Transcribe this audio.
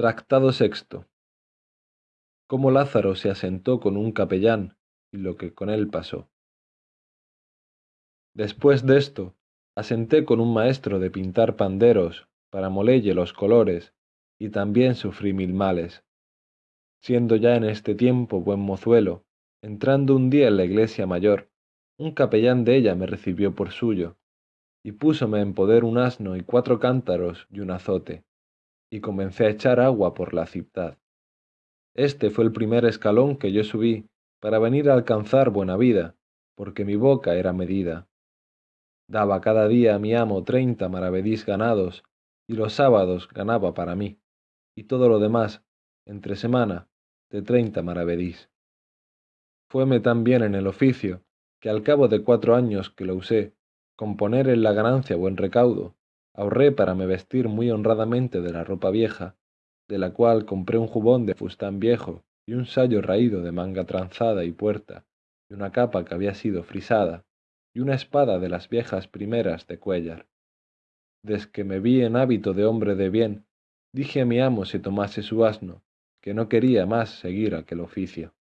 Tractado sexto. Cómo Lázaro se asentó con un capellán y lo que con él pasó. Después de esto, asenté con un maestro de pintar panderos para molelle los colores, y también sufrí mil males. Siendo ya en este tiempo buen mozuelo, entrando un día en la iglesia mayor, un capellán de ella me recibió por suyo, y púsome en poder un asno y cuatro cántaros y un azote, y comencé a echar agua por la ciudad. Este fue el primer escalón que yo subí para venir a alcanzar buena vida, porque mi boca era medida. Daba cada día a mi amo treinta maravedís ganados, y los sábados ganaba para mí, y todo lo demás, entre semana, de treinta maravedís. Fueme tan bien en el oficio, que al cabo de cuatro años que lo usé, con poner en la ganancia buen recaudo, ahorré para me vestir muy honradamente de la ropa vieja, de la cual compré un jubón de fustán viejo y un sayo raído de manga tranzada y puerta, y una capa que había sido frisada, y una espada de las viejas primeras de Cuellar. Desde que me vi en hábito de hombre de bien, dije a mi amo si tomase su asno, que no quería más seguir aquel oficio.